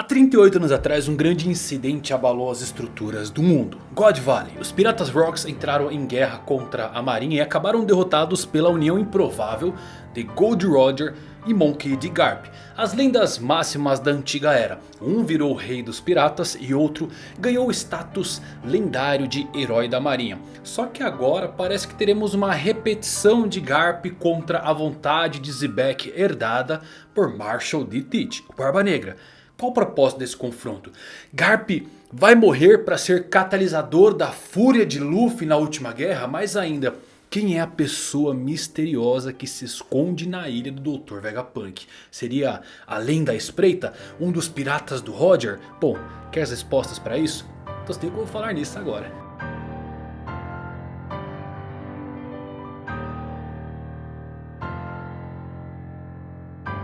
Há 38 anos atrás um grande incidente abalou as estruturas do mundo. God Valley. Os Piratas Rocks entraram em guerra contra a marinha e acabaram derrotados pela união improvável de Gold Roger e Monkey D. Garp. As lendas máximas da antiga era. Um virou rei dos piratas e outro ganhou o status lendário de herói da marinha. Só que agora parece que teremos uma repetição de Garp contra a vontade de Zebek herdada por Marshall D. Teach, o Barba Negra. Qual o propósito desse confronto? Garp vai morrer para ser catalisador da fúria de Luffy na última guerra? Mais ainda, quem é a pessoa misteriosa que se esconde na ilha do Dr. Vegapunk? Seria, além da espreita, um dos piratas do Roger? Bom, quer as respostas para isso? Então tem como falar nisso agora.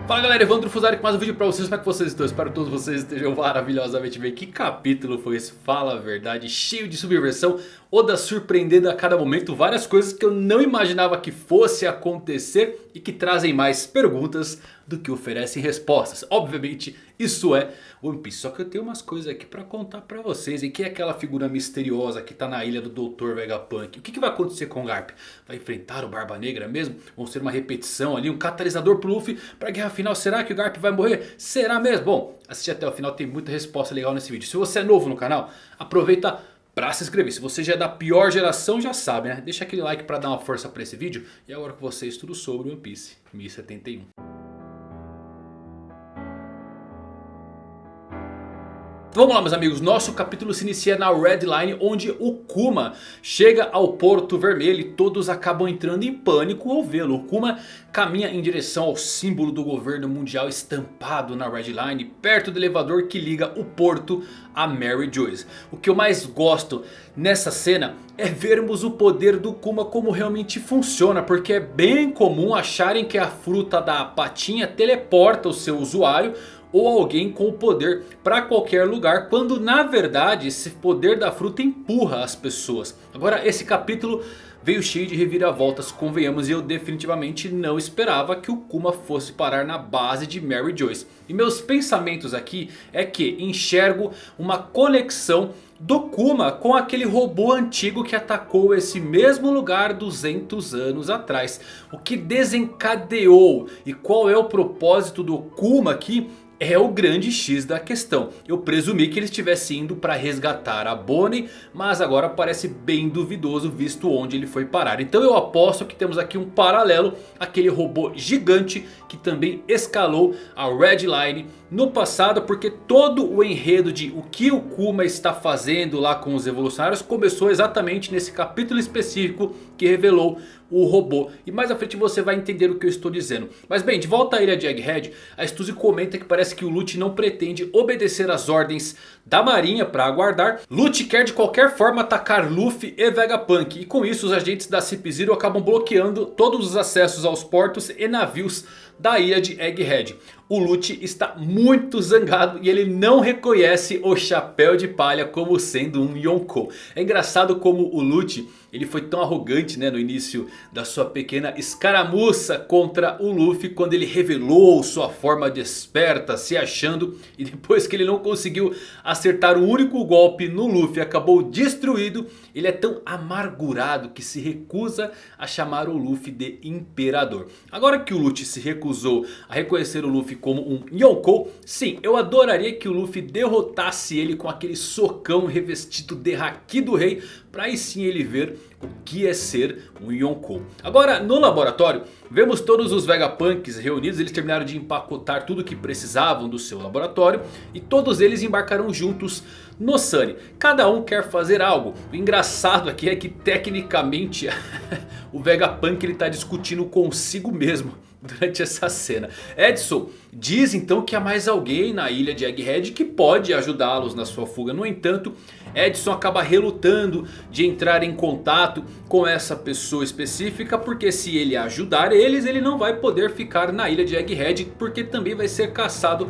Fala galera, Evandro Fusari com mais um vídeo pra vocês, como é que vocês estão? Espero que todos vocês estejam maravilhosamente bem Que capítulo foi esse? Fala a verdade, cheio de subversão Oda surpreendendo a cada momento várias coisas que eu não imaginava que fosse acontecer E que trazem mais perguntas do que oferecem respostas Obviamente isso é One Piece, só que eu tenho umas coisas aqui pra contar pra vocês E quem é aquela figura misteriosa que tá na ilha do Dr. Vegapunk? O que, que vai acontecer com o Garp? Vai enfrentar o Barba Negra mesmo? Vão ser uma repetição ali, um catalisador pro Luffy pra guerra final, será que o Garp vai morrer? Será mesmo? Bom, assistir até o final, tem muita resposta legal nesse vídeo. Se você é novo no canal, aproveita para se inscrever. Se você já é da pior geração, já sabe, né? Deixa aquele like para dar uma força para esse vídeo. E agora com vocês tudo sobre One Piece 1071. Vamos lá meus amigos, nosso capítulo se inicia na Red Line onde o Kuma chega ao Porto Vermelho e todos acabam entrando em pânico ao vê-lo. O Kuma caminha em direção ao símbolo do governo mundial estampado na Red Line perto do elevador que liga o porto a Mary Joyce. O que eu mais gosto nessa cena é vermos o poder do Kuma como realmente funciona. Porque é bem comum acharem que a fruta da patinha teleporta o seu usuário ou alguém com o poder para qualquer lugar. Quando na verdade esse poder da fruta empurra as pessoas. Agora esse capítulo veio cheio de reviravoltas, convenhamos, e eu definitivamente não esperava que o Kuma fosse parar na base de Mary Joyce. E meus pensamentos aqui é que enxergo uma conexão do Kuma com aquele robô antigo que atacou esse mesmo lugar 200 anos atrás. O que desencadeou e qual é o propósito do Kuma aqui é o grande X da questão. Eu presumi que ele estivesse indo para resgatar a Bonnie. Mas agora parece bem duvidoso visto onde ele foi parar. Então eu aposto que temos aqui um paralelo. Aquele robô gigante que também escalou a Red Line no passado. Porque todo o enredo de o que o Kuma está fazendo lá com os evolucionários. Começou exatamente nesse capítulo específico que revelou o robô. E mais à frente você vai entender o que eu estou dizendo. Mas bem, de volta à ilha de Egghead, a Stuzy comenta que parece que o Lute não pretende obedecer às ordens da marinha para aguardar. Lute quer de qualquer forma atacar Luffy e Vegapunk. E com isso os agentes da Cip Zero acabam bloqueando todos os acessos aos portos e navios da ilha de Egghead. O Lute está muito zangado e ele não reconhece o chapéu de palha como sendo um Yonkou. É engraçado como o Lute ele foi tão arrogante né, no início da sua pequena escaramuça contra o Luffy. Quando ele revelou sua forma desperta se achando. E depois que ele não conseguiu acertar o único golpe no Luffy acabou destruído. Ele é tão amargurado que se recusa a chamar o Luffy de Imperador. Agora que o Luffy se recusou a reconhecer o Luffy como um Yonkou. Sim, eu adoraria que o Luffy derrotasse ele com aquele socão revestido de Haki do Rei. Para aí sim ele ver o que é ser um Yonkou. Agora no laboratório vemos todos os Vegapunks reunidos. Eles terminaram de empacotar tudo o que precisavam do seu laboratório. E todos eles embarcaram juntos no Sunny. Cada um quer fazer algo. O engraçado aqui é que tecnicamente o Vegapunk está discutindo consigo mesmo durante essa cena. Edson diz então que há mais alguém na ilha de Egghead que pode ajudá-los na sua fuga. No entanto, Edson acaba relutando de entrar em contato com essa pessoa específica. Porque se ele ajudar eles, ele não vai poder ficar na ilha de Egghead. Porque também vai ser caçado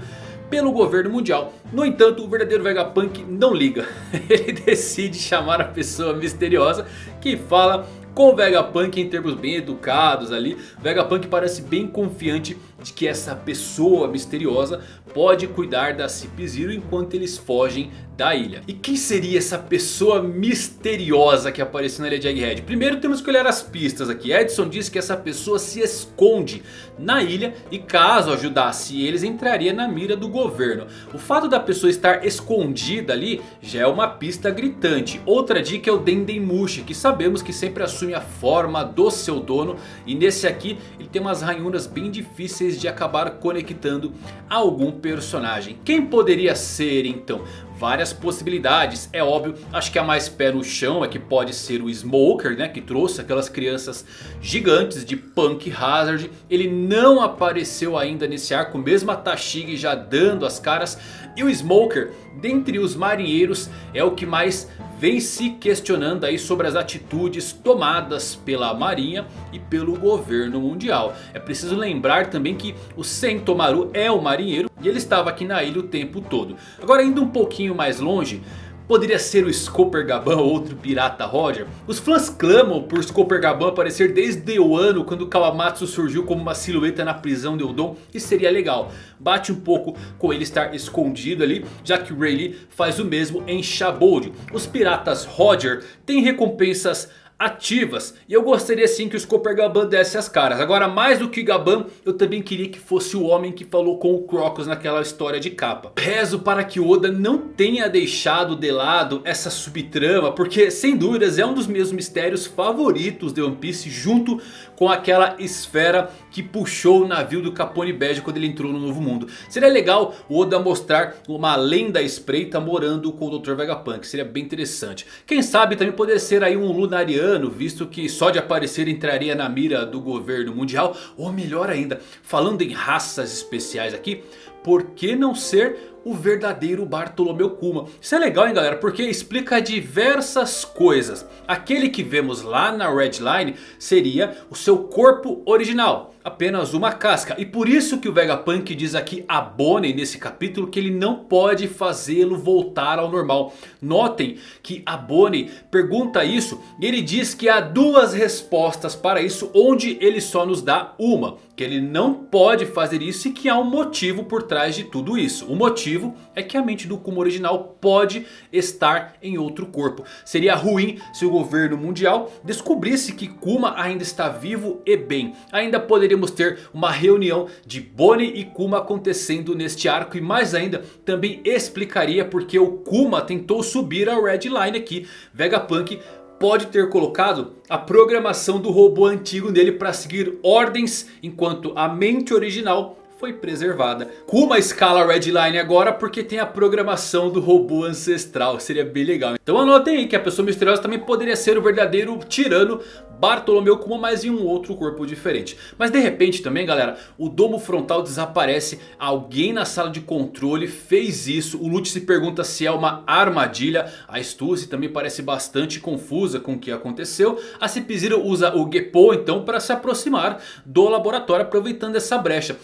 pelo governo mundial. No entanto, o verdadeiro Vegapunk não liga. Ele decide chamar a pessoa misteriosa que fala com o Vegapunk em termos bem educados ali. Vegapunk parece bem confiante de que essa pessoa misteriosa pode cuidar da Cip Zero enquanto eles fogem da ilha. E quem seria essa pessoa misteriosa que apareceu na ilha de Egghead? Primeiro temos que olhar as pistas aqui. Edson diz que essa pessoa se esconde na ilha e caso ajudasse eles entraria na mira do governo. O fato da pessoa estar escondida ali já é uma pista gritante. Outra dica é o Dendemushi que sabemos que sempre assume a forma do seu dono. E nesse aqui ele tem umas ranhuras bem difíceis de acabar conectando algum personagem. Quem poderia ser então? várias possibilidades. É óbvio, acho que a mais pé no chão é que pode ser o Smoker, né? Que trouxe aquelas crianças gigantes de Punk Hazard. Ele não apareceu ainda nesse arco, mesmo a Tashigi já dando as caras. E o Smoker, dentre os marinheiros, é o que mais vem se questionando aí sobre as atitudes tomadas pela marinha e pelo governo mundial. É preciso lembrar também que o Sentomaru é o marinheiro e ele estava aqui na ilha o tempo todo. Agora indo um pouquinho mais longe... Poderia ser o Scooper Gaban ou outro pirata Roger? Os fãs clamam por Scooper Gaban aparecer desde o ano quando Kawamatsu surgiu como uma silhueta na prisão de Udon. E seria legal. Bate um pouco com ele estar escondido ali, já que Rayleigh faz o mesmo em Shabold. Os piratas Roger têm recompensas ativas. E eu gostaria sim que o Scooper Gaban desse as caras. Agora mais do que Gaban, eu também queria que fosse o homem que falou com o Crocus naquela história de capa. Rezo para que Oda não tenha deixado de lado essa subtrama. Porque sem dúvidas é um dos meus mistérios favoritos de One Piece. Junto com aquela esfera que puxou o navio do Capone Bege quando ele entrou no Novo Mundo. Seria legal o Oda mostrar uma lenda espreita morando com o Dr. Vegapunk. Seria bem interessante. Quem sabe também poderia ser aí um Lunariano visto que só de aparecer entraria na mira do governo mundial. Ou melhor ainda, falando em raças especiais aqui, por que não ser o verdadeiro Bartolomeu Kuma. Isso é legal hein galera, porque explica diversas coisas. Aquele que vemos lá na Red Line seria o seu corpo original. Apenas uma casca. E por isso que o Vegapunk diz aqui a Bonnie nesse capítulo que ele não pode fazê-lo voltar ao normal. Notem que a Bonnie pergunta isso e ele diz que há duas respostas para isso onde ele só nos dá uma. Que ele não pode fazer isso e que há um motivo por trás de tudo isso. O motivo motivo é que a mente do Kuma original pode estar em outro corpo. Seria ruim se o governo mundial descobrisse que Kuma ainda está vivo e bem. Ainda poderíamos ter uma reunião de Bonnie e Kuma acontecendo neste arco. E mais ainda também explicaria porque o Kuma tentou subir a Red Line aqui. Vegapunk pode ter colocado a programação do robô antigo nele para seguir ordens. Enquanto a mente original foi preservada. Kuma escala Redline agora porque tem a programação do robô ancestral. Seria bem legal. Então anotem aí que a pessoa misteriosa também poderia ser o verdadeiro tirano Bartolomeu Kuma, mas em um outro corpo diferente. Mas de repente também galera, o domo frontal desaparece. Alguém na sala de controle fez isso. O Lute se pergunta se é uma armadilha. A Stussy também parece bastante confusa com o que aconteceu. A Cip usa o Geppo então para se aproximar do laboratório aproveitando essa brecha.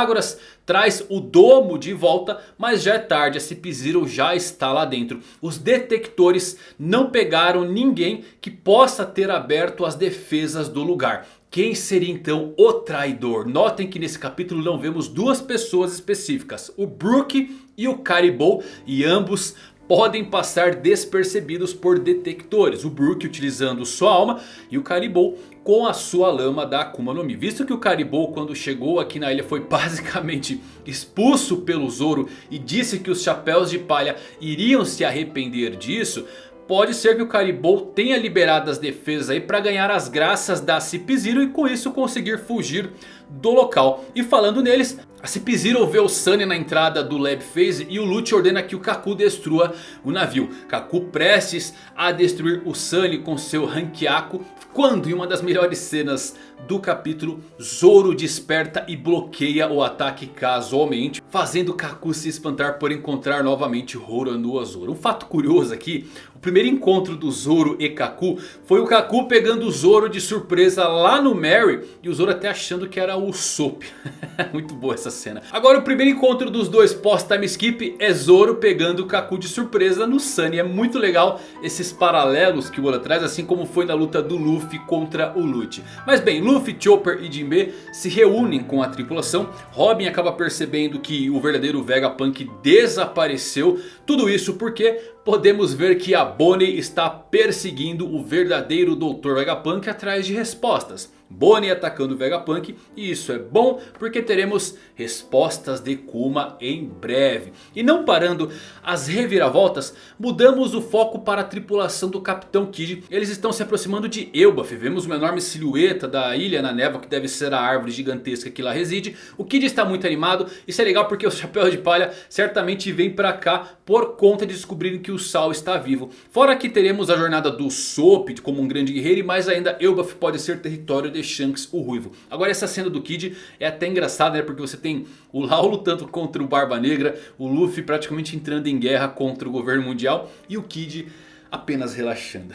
Pitágoras traz o domo de volta, mas já é tarde, a Cip já está lá dentro. Os detectores não pegaram ninguém que possa ter aberto as defesas do lugar. Quem seria então o traidor? Notem que nesse capítulo não vemos duas pessoas específicas. O Brook e o Caribou. E ambos podem passar despercebidos por detectores. O Brook utilizando sua alma e o Caribou com a sua lama da Akuma no Mi. Visto que o Caribou quando chegou aqui na ilha foi basicamente expulso pelo Zoro e disse que os chapéus de palha iriam se arrepender disso... Pode ser que o Caribou tenha liberado as defesas aí para ganhar as graças da Cip Zero e com isso conseguir fugir do local. E falando neles, a Cip Zero vê o Sunny na entrada do Lab Phase e o Lute ordena que o Kaku destrua o navio. Kaku prestes a destruir o Sunny com seu Hankiaku. Quando em uma das melhores cenas do capítulo, Zoro desperta e bloqueia o ataque casualmente. Fazendo Kaku se espantar por encontrar novamente Hora no Azoro. Um fato curioso aqui, o primeiro encontro do Zoro e Kaku foi o Kaku pegando o Zoro de surpresa lá no Mary. E o Zoro até achando que era o Sop. Muito boa essa essa cena. Agora o primeiro encontro dos dois pós-time skip é Zoro pegando o Kaku de surpresa no Sunny. É muito legal esses paralelos que o Oda traz, assim como foi na luta do Luffy contra o Lute. Mas bem, Luffy, Chopper e Jinbe se reúnem com a tripulação. Robin acaba percebendo que o verdadeiro Vegapunk desapareceu. Tudo isso porque podemos ver que a Bonnie está perseguindo o verdadeiro Dr. Vegapunk atrás de respostas. Bonnie atacando o Vegapunk e isso é bom porque teremos respostas de Kuma em breve. E não parando as reviravoltas, mudamos o foco para a tripulação do Capitão Kid. Eles estão se aproximando de Elbaf, vemos uma enorme silhueta da ilha na névoa que deve ser a árvore gigantesca que lá reside. O Kid está muito animado, isso é legal porque o Chapéu de Palha certamente vem para cá por conta de descobrirem que o Sal está vivo. Fora que teremos a jornada do Soap como um grande guerreiro e mais ainda Elbaf pode ser território de Shanks o Ruivo. Agora essa cena do Kid é até engraçada né? Porque você tem o Lau lutando contra o Barba Negra. O Luffy praticamente entrando em guerra contra o governo mundial. E o Kid apenas relaxando.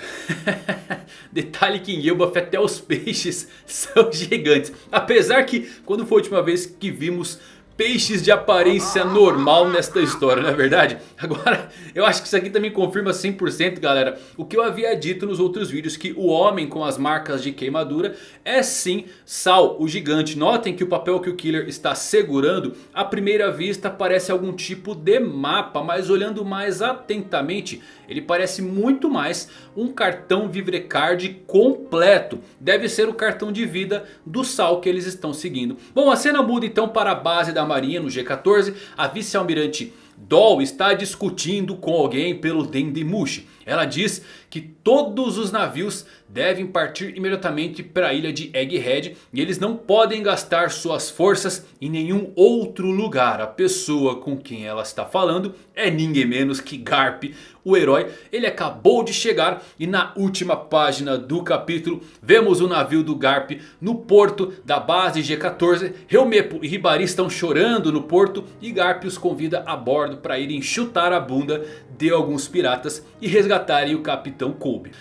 Detalhe que em Elbaf até os peixes são gigantes. Apesar que quando foi a última vez que vimos peixes de aparência normal nesta história, não é verdade? Agora, eu acho que isso aqui também confirma 100% galera o que eu havia dito nos outros vídeos. Que o homem com as marcas de queimadura é sim Sal, o gigante. Notem que o papel que o Killer está segurando à primeira vista parece algum tipo de mapa. Mas olhando mais atentamente, ele parece muito mais um cartão Vivrecard completo. Deve ser o cartão de vida do Sal que eles estão seguindo. Bom, a cena muda então para a base da marinha no G14. A vice-almirante Doll está discutindo com alguém pelo Dendemushi. Ela diz que todos os navios devem partir imediatamente para a ilha de Egghead. E eles não podem gastar suas forças em nenhum outro lugar. A pessoa com quem ela está falando é ninguém menos que Garp, o herói. Ele acabou de chegar e na última página do capítulo vemos o navio do Garp no porto da base G14. Helmepo e Hibari estão chorando no porto e Garp os convida a bordo para irem chutar a bunda de alguns piratas e resgatarem o Capitão Kobe.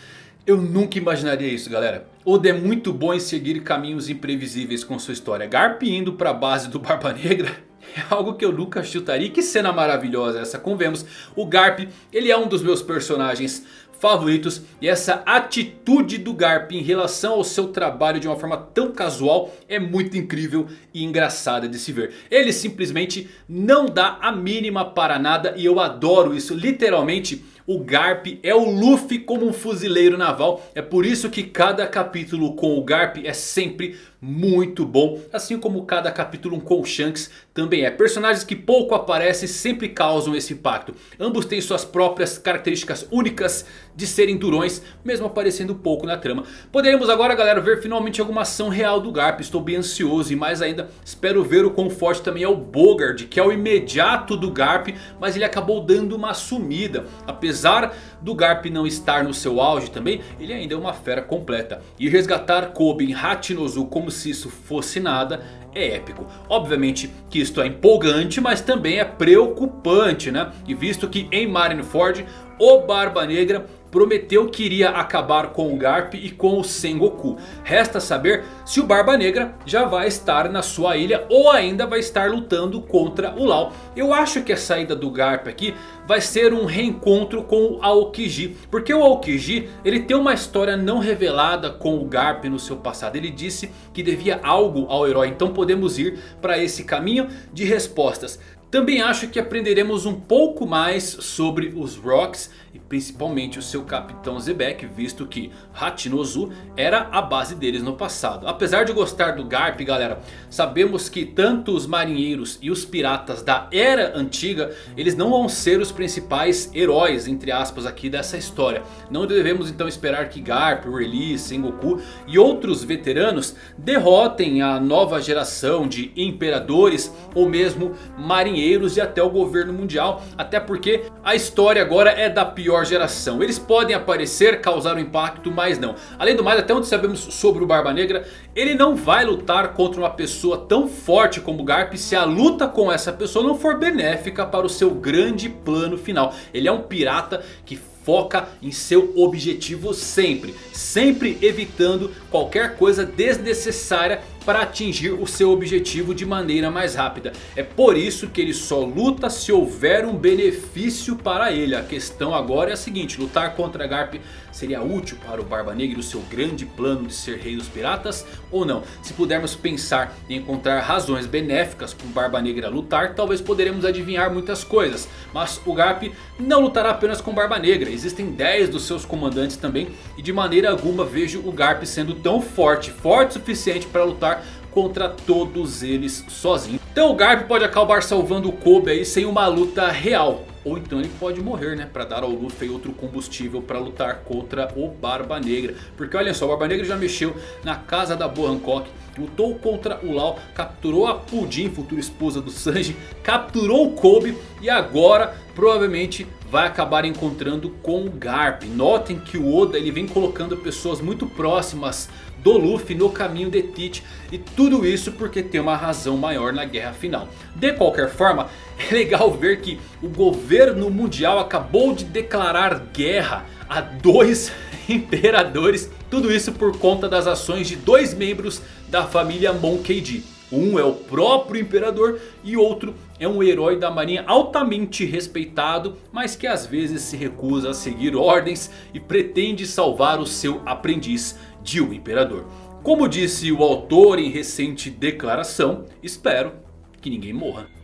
Eu nunca imaginaria isso galera. Oda é muito bom em seguir caminhos imprevisíveis com sua história. Garp indo para a base do Barba Negra é algo que eu nunca chutaria. Que cena maravilhosa essa, convemos. O Garp, ele é um dos meus personagens favoritos. E essa atitude do Garp em relação ao seu trabalho de uma forma tão casual é muito incrível e engraçada de se ver. Ele simplesmente não dá a mínima para nada e eu adoro isso. Literalmente o Garp é o Luffy como um fuzileiro naval. É por isso que cada capítulo com o Garp é sempre muito bom. Assim como cada capítulo com o Shanks também é. Personagens que pouco aparecem sempre causam esse impacto. Ambos têm suas próprias características únicas de serem durões. Mesmo aparecendo pouco na trama. Poderemos agora galera ver finalmente alguma ação real do Garp. Estou bem ansioso e mais ainda espero ver o quão forte também é o Bogard. Que é o imediato do Garp. Mas ele acabou dando uma sumida. Apesar do Garp não estar no seu auge também. Ele ainda é uma fera completa. E resgatar Kobe em Hachinozu como se isso fosse nada é épico. Obviamente que isto é empolgante, mas também é preocupante, né? E visto que em Marineford o Barba Negra prometeu que iria acabar com o Garp e com o Sengoku. Resta saber se o Barba Negra já vai estar na sua ilha ou ainda vai estar lutando contra o Lau. Eu acho que a saída do Garp aqui vai ser um reencontro com o Aokiji. Porque o Aokiji ele tem uma história não revelada com o Garp no seu passado. Ele disse que devia algo ao herói. Então podemos ir para esse caminho de respostas. Também acho que aprenderemos um pouco mais sobre os Rocks e principalmente o seu capitão Zebek, visto que Hachinozu era a base deles no passado. Apesar de gostar do Garp galera, sabemos que tanto os marinheiros e os piratas da era antiga, eles não vão ser os principais heróis entre aspas aqui dessa história. Não devemos então esperar que Garp, Release, Sengoku e outros veteranos derrotem a nova geração de imperadores ou mesmo marinheiros e até o governo mundial. Até porque a história agora é da pior geração. Eles podem aparecer, causar um impacto, mas não. Além do mais, até onde sabemos sobre o Barba Negra, ele não vai lutar contra uma pessoa tão forte como Garp se a luta com essa pessoa não for benéfica para o seu grande plano final. Ele é um pirata que foca em seu objetivo sempre. Sempre evitando qualquer coisa desnecessária para atingir o seu objetivo de maneira mais rápida. É por isso que ele só luta se houver um benefício para ele. A questão agora é a seguinte, lutar contra Garp seria útil para o Barba Negra e o seu grande plano de ser rei dos piratas ou não? Se pudermos pensar em encontrar razões benéficas para o Barba Negra lutar, talvez poderemos adivinhar muitas coisas. Mas o Garp não lutará apenas com Barba Negra, existem 10 dos seus comandantes também. E de maneira alguma vejo o Garp sendo tão forte, forte o suficiente para lutar contra todos eles sozinho. Então o Garp pode acabar salvando o Kobe aí sem uma luta real. Ou então ele pode morrer, né? Pra dar ao Luffy outro combustível pra lutar contra o Barba Negra. Porque olha só, o Barba Negra já mexeu na casa da Boa Hancock. Lutou contra o Lau, capturou a Pudim, futura esposa do Sanji. Capturou o Kobe e agora provavelmente vai acabar encontrando com o Garp. Notem que o Oda ele vem colocando pessoas muito próximas do Luffy no caminho de Teach. E tudo isso porque tem uma razão maior na guerra final. De qualquer forma, é legal ver que o governo mundial acabou de declarar guerra a dois imperadores. Tudo isso por conta das ações de dois membros da família Monkey D. Um é o próprio imperador e outro é um herói da marinha altamente respeitado. Mas que às vezes se recusa a seguir ordens e pretende salvar o seu aprendiz de o imperador. Como disse o autor em recente declaração, espero que ninguém morra.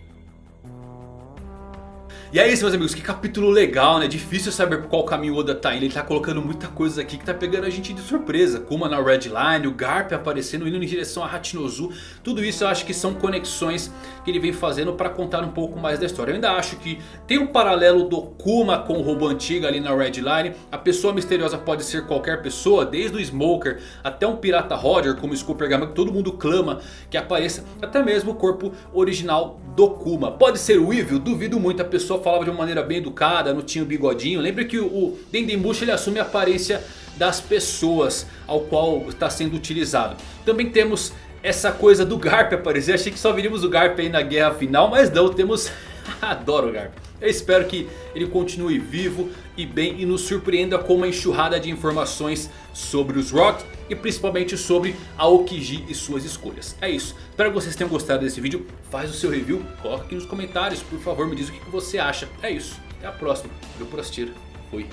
E é isso meus amigos, que capítulo legal né, difícil saber por qual caminho o Oda tá indo, ele tá colocando muita coisa aqui que tá pegando a gente de surpresa. Kuma na Red Line, o Garp aparecendo, indo em direção a Hachinozu, tudo isso eu acho que são conexões que ele vem fazendo para contar um pouco mais da história. Eu ainda acho que tem um paralelo do Kuma com o robô antigo ali na Red Line, a pessoa misteriosa pode ser qualquer pessoa, desde o Smoker até um pirata Roger como o Scooper Gama, que todo mundo clama que apareça, até mesmo o corpo original do Kuma. Pode ser o Evil? Duvido muito, a pessoa falava de uma maneira bem educada, não tinha o bigodinho. Lembra que o Dendemushi ele assume a aparência das pessoas ao qual está sendo utilizado. Também temos essa coisa do Garp aparecer. Achei que só viríamos o Garp aí na guerra final, mas não, temos... Adoro o Garp. Eu espero que ele continue vivo e bem e nos surpreenda com uma enxurrada de informações sobre os Rocks e principalmente sobre a Okiji e suas escolhas. É isso, espero que vocês tenham gostado desse vídeo, faz o seu review, coloca aqui nos comentários, por favor me diz o que você acha. É isso, até a próxima, valeu por assistir, fui.